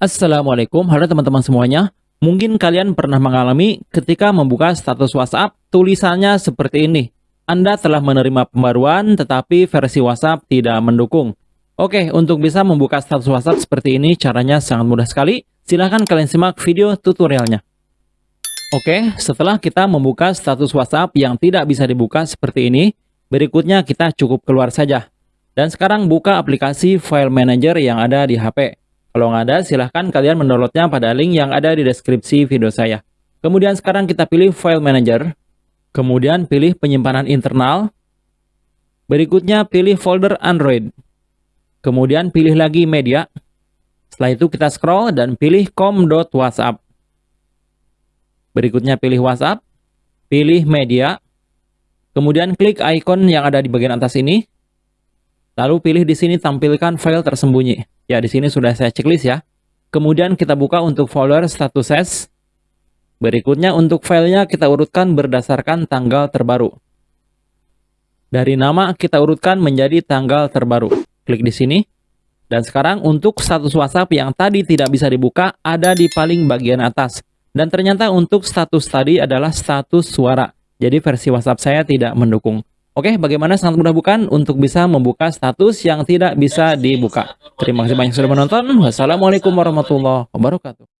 Assalamualaikum, halo teman-teman semuanya. Mungkin kalian pernah mengalami ketika membuka status WhatsApp, tulisannya seperti ini. Anda telah menerima pembaruan, tetapi versi WhatsApp tidak mendukung. Oke, untuk bisa membuka status WhatsApp seperti ini, caranya sangat mudah sekali. Silahkan kalian simak video tutorialnya. Oke, setelah kita membuka status WhatsApp yang tidak bisa dibuka seperti ini, berikutnya kita cukup keluar saja. Dan sekarang buka aplikasi File Manager yang ada di HP. Kalau nggak ada, silahkan kalian mendownloadnya pada link yang ada di deskripsi video saya. Kemudian sekarang kita pilih File Manager. Kemudian pilih penyimpanan internal. Berikutnya pilih folder Android. Kemudian pilih lagi media. Setelah itu kita scroll dan pilih com.whatsapp. Berikutnya pilih WhatsApp. Pilih media. Kemudian klik icon yang ada di bagian atas ini. Lalu pilih di sini tampilkan file tersembunyi. Ya, di sini sudah saya checklist ya. Kemudian kita buka untuk folder status S. Berikutnya untuk filenya kita urutkan berdasarkan tanggal terbaru. Dari nama kita urutkan menjadi tanggal terbaru. Klik di sini. Dan sekarang untuk status WhatsApp yang tadi tidak bisa dibuka ada di paling bagian atas. Dan ternyata untuk status tadi adalah status suara. Jadi versi WhatsApp saya tidak mendukung. Oke, bagaimana sangat mudah bukan untuk bisa membuka status yang tidak bisa dibuka. Terima kasih banyak sudah menonton. Wassalamualaikum warahmatullahi wabarakatuh.